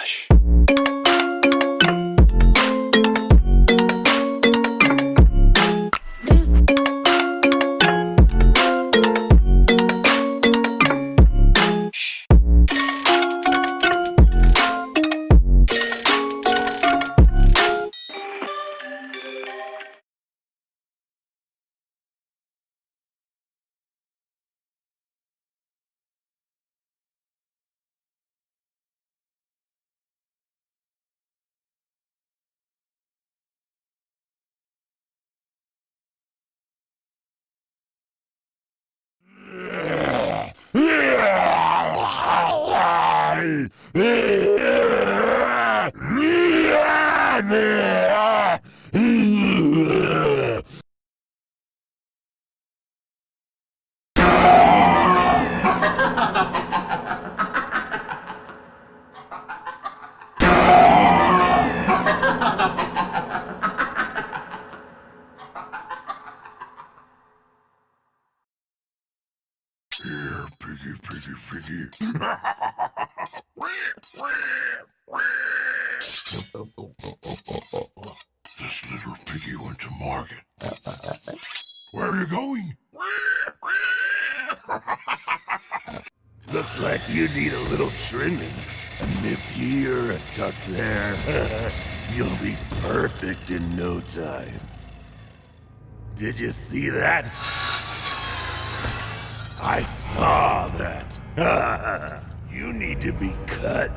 Relaxa. Piggy, piggy, piggy. this little piggy went to market. Where are you going? Looks like you need a little trimming. A nip here, a tuck there. You'll be perfect in no time. Did you see that? I saw that. you need to be cut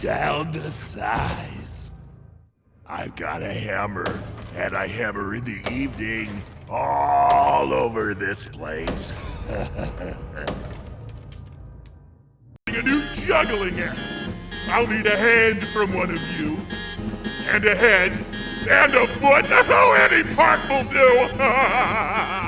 down to size. I've got a hammer, and I hammer in the evening all over this place. a new juggling act. I'll need a hand from one of you, and a head, and a foot. Oh, any part will do.